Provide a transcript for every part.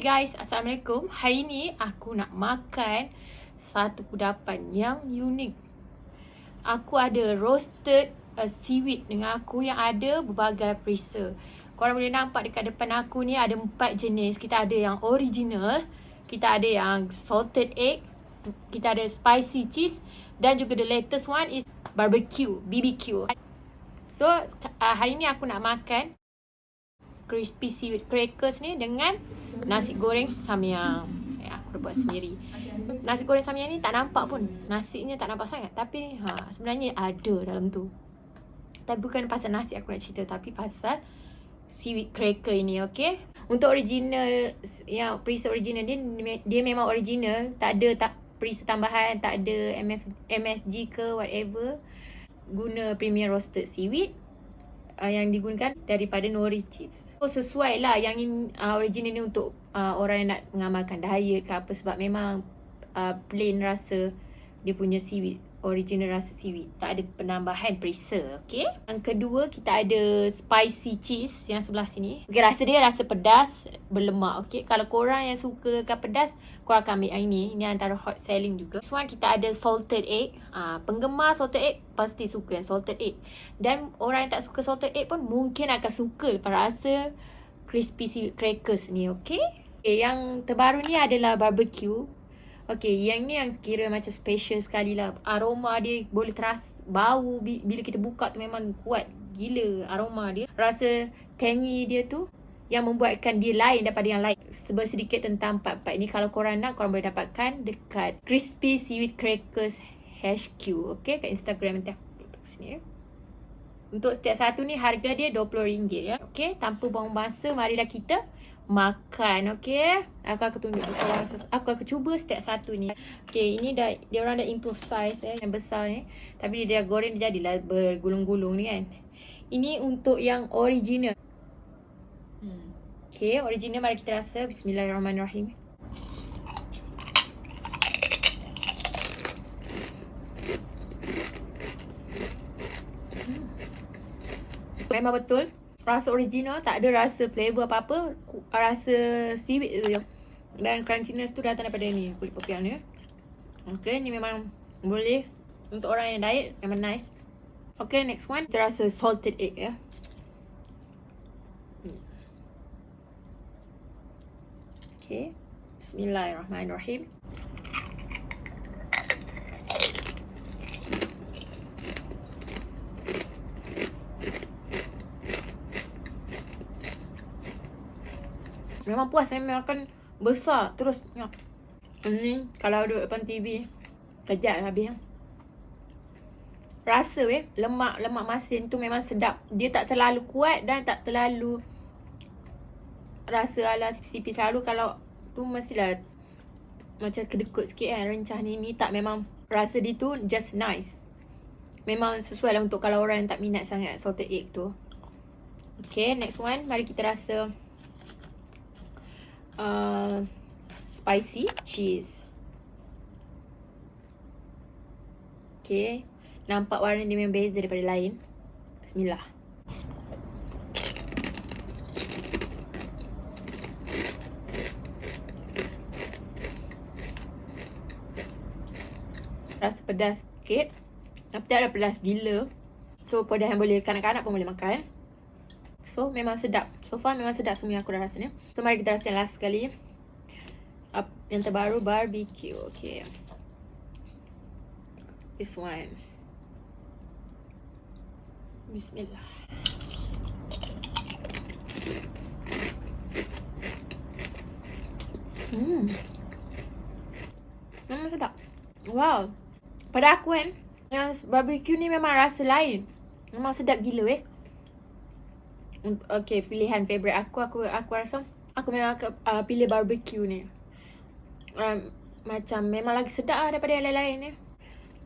Guys, Assalamualaikum. Hari ni aku nak makan satu kudapan yang unik. Aku ada roasted uh, seaweed dengan aku yang ada berbagai perisa. Korang boleh nampak dekat depan aku ni ada empat jenis. Kita ada yang original, kita ada yang salted egg, kita ada spicy cheese dan juga the latest one is barbecue, BBQ. So, uh, hari ni aku nak makan crispy seaweed crackers ni dengan nasi goreng samyang. Eh, aku dah buat sendiri. Nasi goreng samyang ni tak nampak pun. Nasinya tak nampak sangat. Tapi ha, sebenarnya ada dalam tu. Tapi bukan pasal nasi aku nak cerita. Tapi pasal seaweed cracker ini, okay? Untuk original, yang perisa original dia, dia memang original. Tak ada tak perisa tambahan, tak ada MF, MSG ke whatever. Guna premium roasted seaweed uh, yang digunakan daripada nori chips. Sesuai lah yang in, uh, original ni untuk uh, orang yang nak mengamalkan diet ke apa. Sebab memang uh, plain rasa dia punya seaweed original rasa seaweed. Tak ada penambahan perisa okay yang kedua kita ada spicy cheese yang sebelah sini. Okay, rasa dia rasa pedas berlemak okay kalau korang yang suka kan pedas korang akan ambil yang ini. Ini antara hot selling juga. This one kita ada salted egg. Uh, penggemar salted egg pasti suka yang salted egg. Dan orang yang tak suka salted egg pun mungkin akan suka lepas rasa crispy seaweed crackers ni okay okay yang terbaru ni adalah barbecue Okay, yang ni yang kira macam special sekali lah. Aroma dia boleh terasa bau bila kita buka tu memang kuat gila aroma dia. Rasa tangy dia tu yang membuatkan dia lain daripada yang lain. Sebab sedikit tentang part-part ni kalau korang nak korang boleh dapatkan dekat Crispy Seaweed Crackers HQ. Okay, kat Instagram nanti aku letak sini ya. Untuk setiap satu ni harga dia RM20 ya. Okay, tanpa buang masa marilah kita makan okey? Aku akan tunjuk korang aku akan cuba setiap satu ni. Okey ini dah dia orang dah improve size eh yang besar ni. Tapi dia dah goreng dia jadilah bergulung-gulung ni kan. Ini untuk yang original. Hmm. okey original mari kita rasa. Bismillahirrahmanirrahim. Hmm. Memang betul rasa original tak ada rasa flavor apa-apa rasa seaweed tu je. Dan crunchiness tu datang daripada ni kulit popiah ni okay ni memang boleh untuk orang yang diet memang nice. Okay next one. Kita rasa salted egg ya. Okay. Bismillahirrahmanirrahim Memang puas memang akan besar terus nyok. Ini kalau duduk depan TV kejap habis. Rasa weh lemak lemak masin tu memang sedap. Dia tak terlalu kuat dan tak terlalu rasa ala sipi-sipi selalu kalau tu mestilah macam kedekut sikit kan rencah ni ni tak memang rasa dia tu just nice. Memang sesuai lah untuk kalau orang yang tak minat sangat salted egg tu. Okay, next one. Mari kita rasa uh, spicy cheese. Okay. Nampak warna dia memang beza daripada lain. Bismillah. Rasa pedas sikit. Tapi tak ada pedas gila. So, pedas yang boleh kanak-kanak pun boleh makan. So memang sedap. So far memang sedap semua yang aku dah rasa ni. So mari kita rasa yang last sekali. Up, Yang terbaru barbecue. Okay. This one. Bismillah. Hmm. Memang sedap. Wow. Pada aku kan Yang barbecue ni memang rasa lain. Memang sedap gila eh Okay, pilihan favourite aku, aku aku rasa aku memang akan uh, pilih barbecue ni. Um, macam memang lagi sedap lah daripada yang lain-lain ni.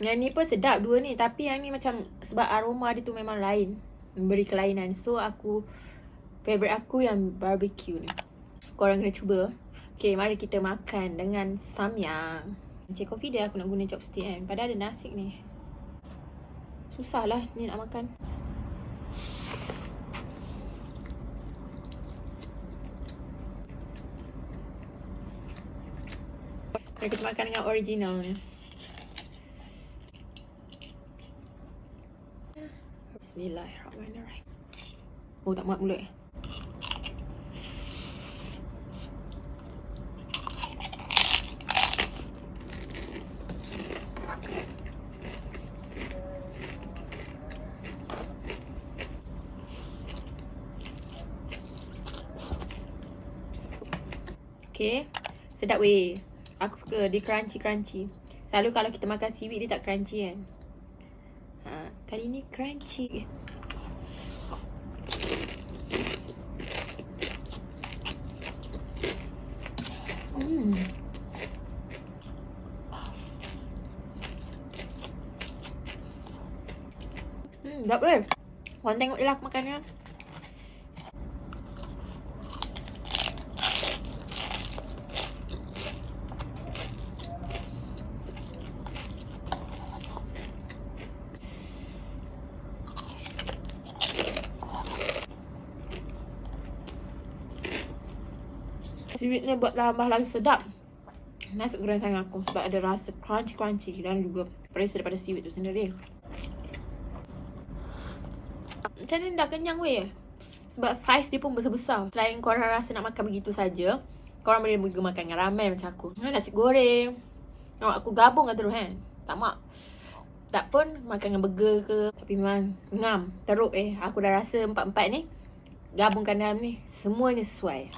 Yang ni pun sedap dua ni. Tapi yang ni macam sebab aroma dia tu memang lain. Memberi kelainan. So aku, favourite aku yang barbecue ni. Korang kena cuba. Okay, mari kita makan dengan samyang. Cik kopi dia aku nak guna chopstick kan. Padahal ada nasi ni. Susah lah ni nak makan. Mari kita makan dengan original ni. Bismillahirrahmanirrahim. Oh tak muat mulut eh. Okay. Sedap weh. Aku suka dia crunchy-crunchy. Selalu kalau kita makan seaweed dia tak crunchy kan. Ha, kali ni crunchy. Hmm. Hmm, tak boleh. Orang tengok je lah aku makan Seaweed ni buat tambah lagi sedap. Nasi goreng sayang aku Sebab ada rasa crunchy-crunchy Dan juga perisa daripada seaweed tu sendiri. Macam ni dah kenyang weh. Sebab saiz dia pun besar-besar. Selain korang rasa nak makan begitu saja, Korang boleh juga makan dengan ramen macam aku. Nasi goreng. Oh, Aku gabung kan terus kan Tak mak. Tak pun makan dengan burger ke. Tapi memang ngam Teruk eh? Aku dah rasa empat-empat ni Gabungkan dalam ni Semuanya sesuai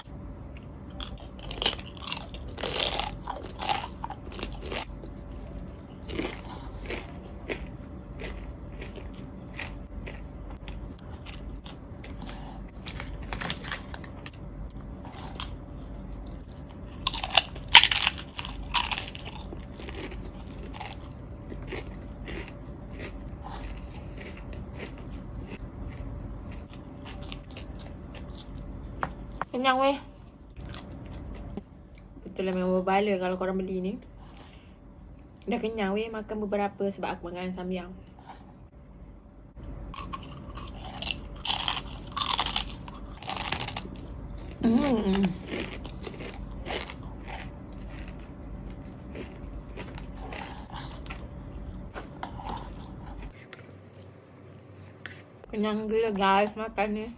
Kenyang weh. Betul lah memang berbala kalau korang beli ni. Dah kenyang weh makan beberapa sebab aku makan samyang. Hmm. Kenyang gila guys makan ni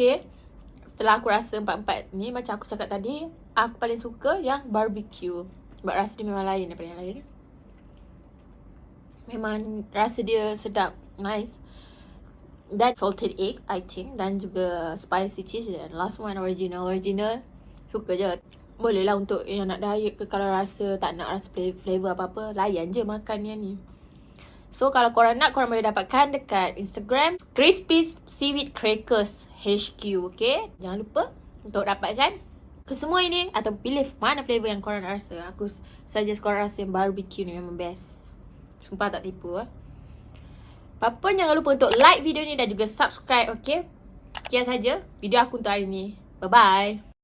Okay Setelah aku rasa empat-empat ni Macam aku cakap tadi Aku paling suka yang barbecue. Sebab rasa dia memang lain daripada yang lain. Memang rasa dia sedap Nice. Dan salted egg I think. Dan juga spicy cheese Dan last one original. Original Suka je. Boleh lah untuk yang nak diet ke Kalau rasa tak nak rasa flavor apa-apa Layan je makan yang ni So kalau korang nak korang boleh dapatkan dekat Instagram Crispy Seaweed Crackers HQ okay? Jangan lupa untuk dapatkan Kesemua ini atau pilih mana flavor yang korang rasa. Aku suggest korang rasa yang barbecue ni memang best. Sumpah tak tipu eh? Apa jangan lupa untuk like video ni dan juga subscribe okay? Sekian saja video aku untuk hari ni. Bye bye